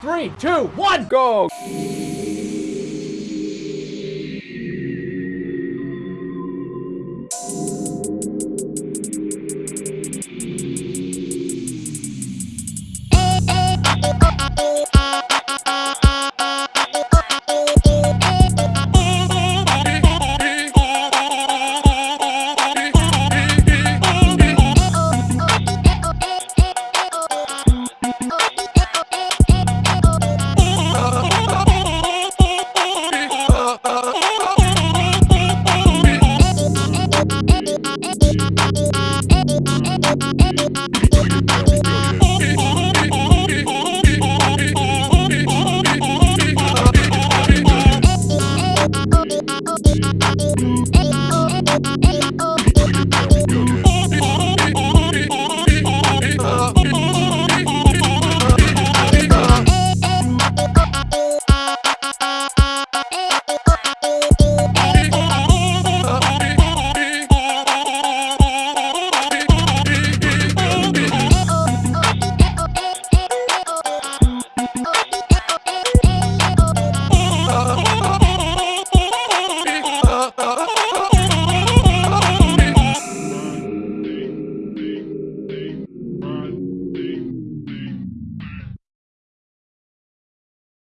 Three, two, one, Go!